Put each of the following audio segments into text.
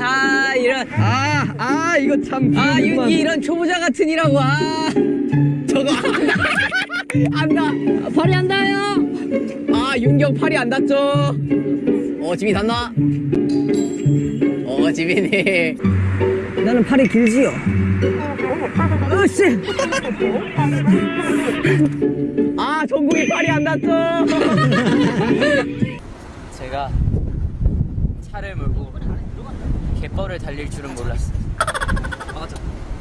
아 이런. 아, 아, 이거 참. 아 불안하구만. 윤기 이런 초보자 같은 이라고. 아. 저거. 안다 안다 팔이 안 닿아요. 아 윤경 팔이 안 닿죠. 어 지민 닿나? 어 지민이 나는 팔이 길지요. 으씨. 아 정국이 팔이 안 닿죠. 제가 차를 몰고 갯벌을 달릴 줄은 몰랐어 맞아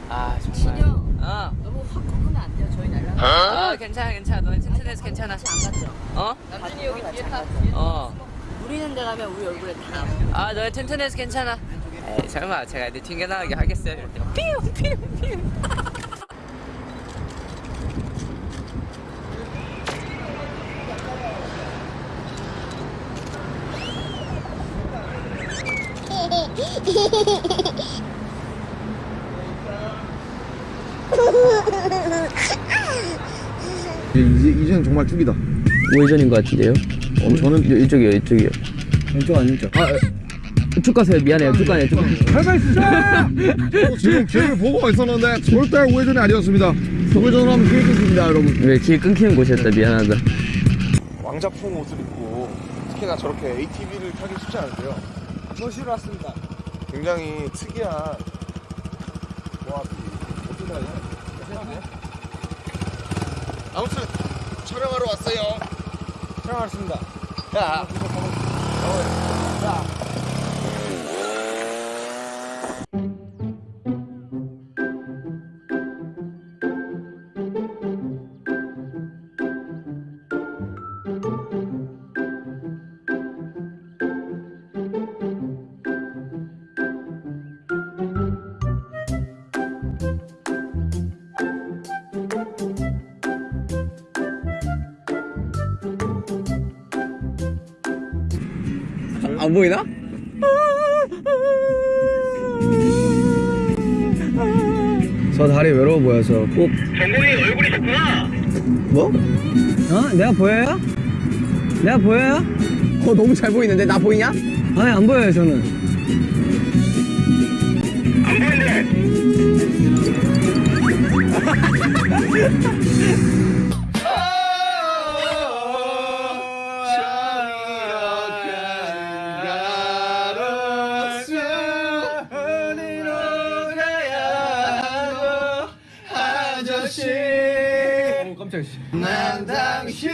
아 정말 아 너무 확 꺾으면 안 돼요. 저희 날라. 아 괜찮아 괜찮아 너네 튼튼해서 괜찮아 안 갔죠? 어? 남준이 여기 뒤에 타. 어. 우리는 데 가면 우리 얼굴에 다. 아 너네 튼튼해서 괜찮아 에이 설마 제가 애들 튕겨나가게 하겠어요 이럴 때 삐용 삐용 삐용 이제 이제는 정말 쭉이다. 우회전인 것 같은데요? 어, 저는 이- 이쪽이요, 이쪽이요. 왼쪽 아니죠? 아, 쭉 가세요. 미안해요. 쭉 가네요. 쭉. 할말 있어! 지금 길을 보고 있었는데 절대 우회전이 아니었습니다. 우회전을 하면 길 끊깁니다, 여러분. 왜 길 끊기는 곳이었다. 미안하다. 왕자풍 옷을 입고 특히나 저렇게 ATV를 타기 쉽지 않은데요. 조시로 왔습니다. 굉장히 특이한 조합이 어떻게 하냐? 아무튼 촬영하러 왔어요. 촬영 왔습니다. 야, 안 보이나? 저 다리 외로워 보여서 꼭. 정국이 얼굴이셨구나. 뭐? 어? 내가 보여요? 내가 보여요? 어 너무 잘 보이는데 나 보이냐? 아니, 안 보여요, 저는. 안 보이는데. 난 당신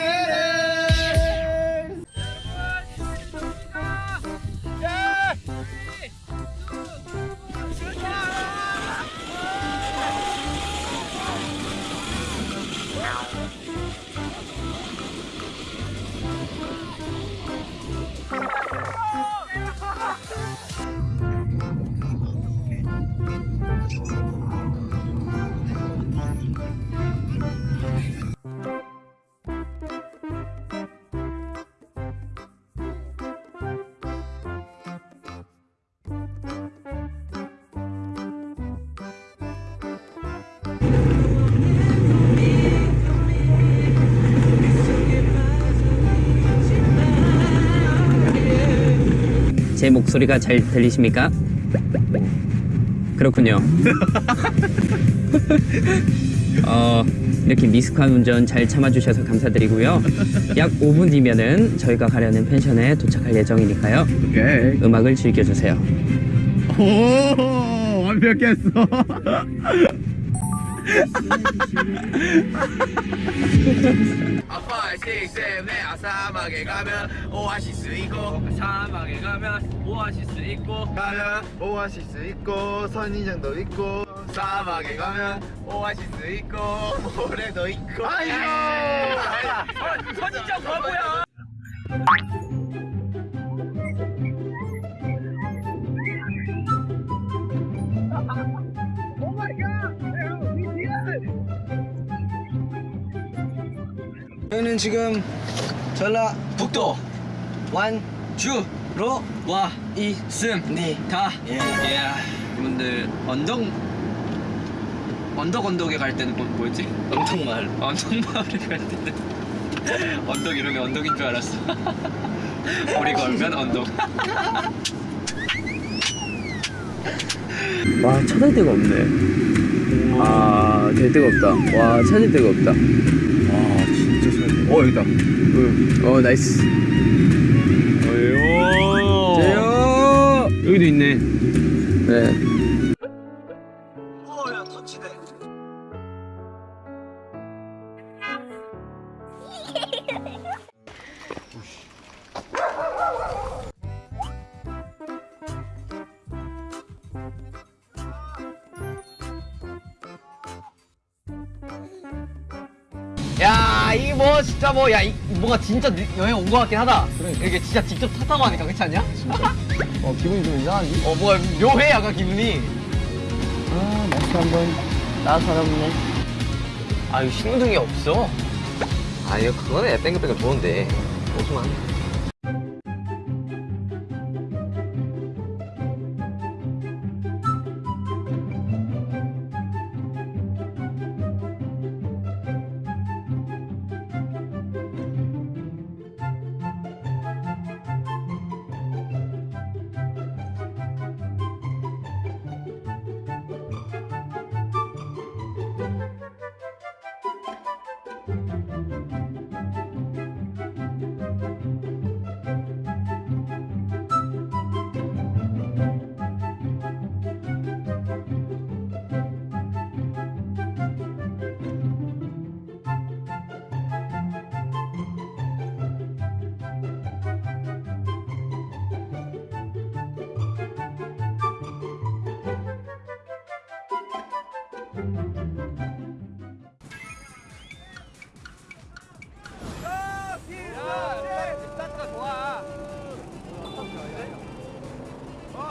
제 목소리가 잘 들리십니까? 그렇군요. 어, 이렇게 미숙한 운전 잘 참아주셔서 감사드리고요. 약 5분 뒤면은 저희가 가려는 펜션에 도착할 예정이니까요. 오케이. 음악을 즐겨주세요. 오, 완벽했어. 아빠 식쌤네 사막에 가면 오아시스 있고 사막에 가면 오아시스 있고 가면 오아시스 있고 선인장도 있고 사막에 가면 오아시스 있고 모래도 있고 아이고! 선인장 바보야 저희는 지금 전라북도 완주로 와 있습니다. 예. 여러분들 언덕 언덕 언덕에 갈 때는 뭐, 뭐였지? 언덕마을 언덕마을에 갈 때는 언덕 이름이 언덕인 줄 알았어 우리 걸면 언덕 와 찾을 데가 없네 아 될 데가 없다 와 찾을 데가 없다. 어 여기다. 어 나이스 어요. 제요 여기도 있네. 네 야, 이게 뭐 진짜 뭐, 야, 이, 뭔가 진짜 느- 여행 온것 같긴 하다. 이게 진짜 직접 탔다고 하니까 그렇지 않냐? 어 기분이 좀 이상한데? 어, 뭐야, 묘해, 약간 기분이. 아 날씨 한번 따사롭네 아, 이거 신호등이 없어. 아, 이거 그거네. 뺑글뺑글 좋은데. 오지만.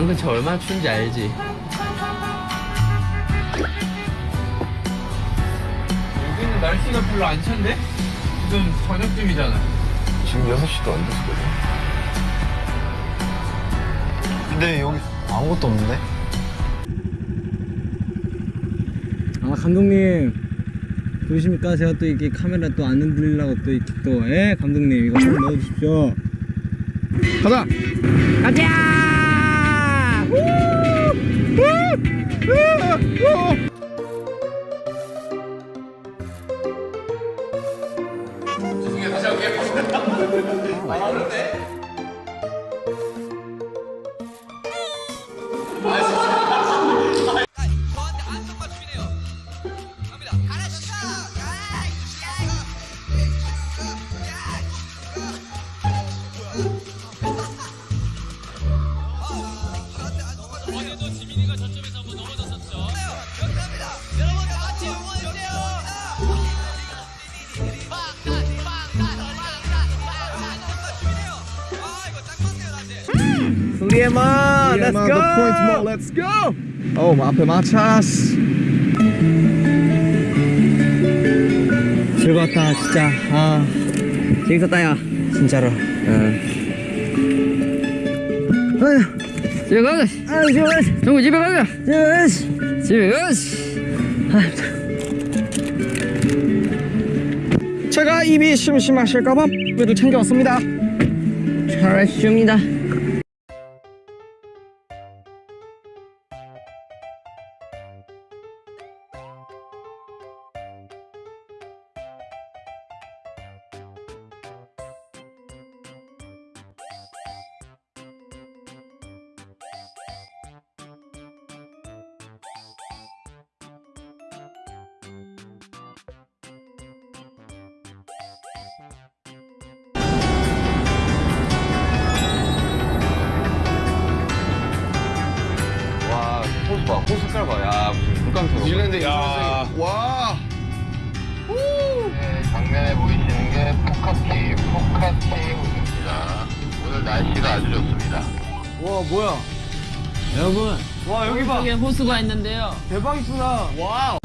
강 근처 얼마나 추운지 알지? 여기는 날씨가 별로 안 찬데? 지금 저녁쯤이잖아. 지금 6시도 안 됐거든. 근데 여기 아무것도 없는데? 아 감독님 보이십니까? 제가 또 이렇게 카메라 또 안 흔들리려고 또 이렇게 또 예? 감독님 이거 좀 넣어주십시오 가자. 죄송해요 다시 할게요 아 그런데? 마 Yeah, man, the point more. Let's go. 어, 앞에 마차스. 즐거웠다 진짜 아 재밌었다, 야. 진짜로 집에 가자. 아 좋아 정우 집에 가자. 좋아 집에 가자. 제가 입이 심심하실까봐 를 챙겨왔습니다 잘했습니다. 와, 호수 봐. 호수 색깔 봐. 야, 무슨 물감처럼. 뉴질랜드 야. 와. 정면에 보이시는 게 푸카키, 푸카키입니다. 오늘 날씨가 아주 좋습니다. 와 뭐야? 여러분 와 여기 봐. 여기 호수가 있는데요 대박 이쁘다. wow